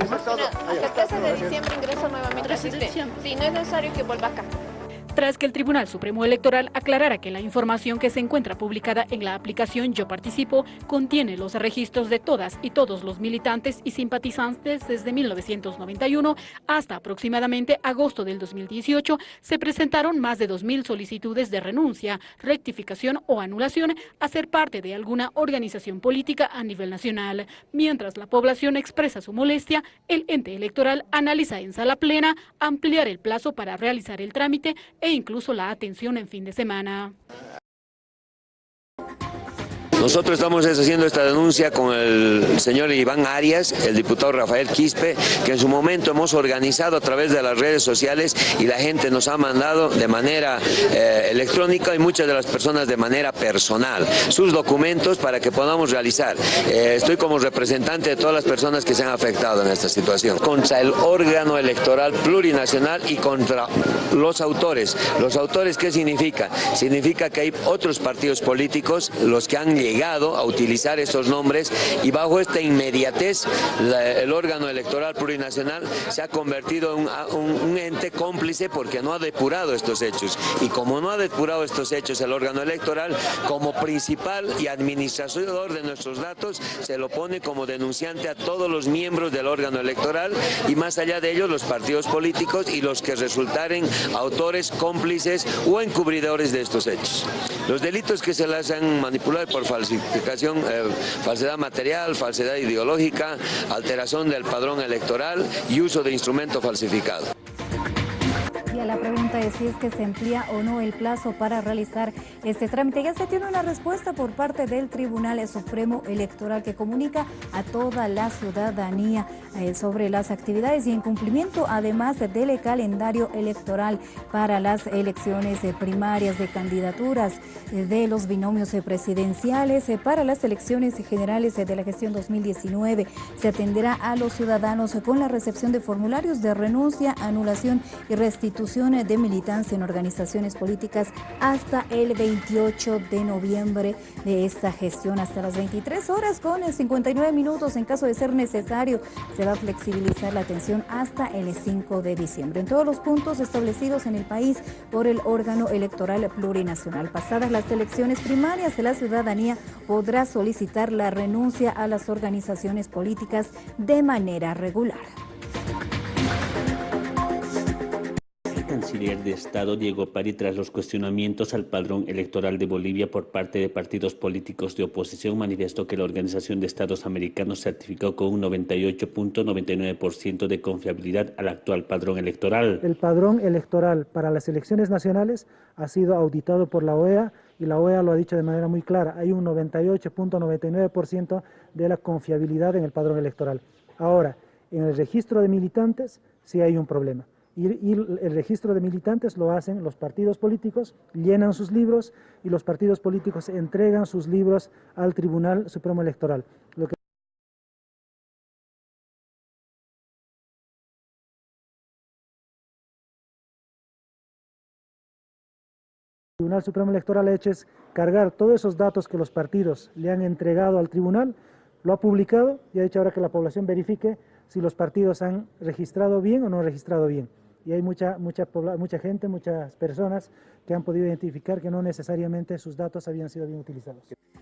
Hasta el 13 de diciembre ingresa nuevamente al sistema. Sí, no es necesario que vuelva acá tras que el Tribunal Supremo Electoral aclarara que la información que se encuentra publicada en la aplicación Yo Participo contiene los registros de todas y todos los militantes y simpatizantes desde 1991 hasta aproximadamente agosto del 2018, se presentaron más de 2.000 solicitudes de renuncia, rectificación o anulación a ser parte de alguna organización política a nivel nacional. Mientras la población expresa su molestia, el ente electoral analiza en sala plena ampliar el plazo para realizar el trámite e incluso la atención en fin de semana. Nosotros estamos haciendo esta denuncia con el señor Iván Arias, el diputado Rafael Quispe, que en su momento hemos organizado a través de las redes sociales y la gente nos ha mandado de manera eh, electrónica y muchas de las personas de manera personal sus documentos para que podamos realizar. Eh, estoy como representante de todas las personas que se han afectado en esta situación. Contra el órgano electoral plurinacional y contra los autores. ¿Los autores qué significa? Significa que hay otros partidos políticos, los que han llegado a utilizar esos nombres y bajo esta inmediatez el órgano electoral plurinacional se ha convertido en un, ente cómplice porque no ha depurado estos hechos y como no ha depurado estos hechos el órgano electoral como principal y administrador de nuestros datos se lo pone como denunciante a todos los miembros del órgano electoral y más allá de ellos los partidos políticos y los que resultaren autores, cómplices o encubridores de estos hechos. Los delitos que se las han manipulado por falsedad falsificación, eh, falsedad material, falsedad ideológica, alteración del padrón electoral y uso de instrumento falsificado la pregunta es si es que se amplía o no el plazo para realizar este trámite. Ya se tiene una respuesta por parte del Tribunal Supremo Electoral que comunica a toda la ciudadanía eh, sobre las actividades y en cumplimiento además del calendario electoral para las elecciones eh, primarias de candidaturas eh, de los binomios presidenciales para las elecciones generales de la gestión 2019. Se atenderá a los ciudadanos con la recepción de formularios de renuncia, anulación y restitución de militancia en organizaciones políticas hasta el 28 de noviembre de esta gestión, hasta las 23 horas con 59 minutos en caso de ser necesario. Se va a flexibilizar la atención hasta el 5 de diciembre en todos los puntos establecidos en el país por el órgano electoral plurinacional. Pasadas las elecciones primarias, la ciudadanía podrá solicitar la renuncia a las organizaciones políticas de manera regular. Canciller de Estado Diego Pari tras los cuestionamientos al padrón electoral de Bolivia por parte de partidos políticos de oposición manifestó que la Organización de Estados Americanos certificó con un 98.99% de confiabilidad al actual padrón electoral. El padrón electoral para las elecciones nacionales ha sido auditado por la OEA y la OEA lo ha dicho de manera muy clara, hay un 98.99% de la confiabilidad en el padrón electoral. Ahora, en el registro de militantes sí hay un problema y, el registro de militantes lo hacen los partidos políticos, llenan sus libros y los partidos políticos entregan sus libros al Tribunal Supremo Electoral. Lo que el Tribunal Supremo Electoral ha hecho es cargar todos esos datos que los partidos le han entregado al tribunal, lo ha publicado y ha dicho ahora que la población verifique si los partidos han registrado bien o no han registrado bien y hay mucha, mucha, mucha gente, muchas personas que han podido identificar que no necesariamente sus datos habían sido bien utilizados.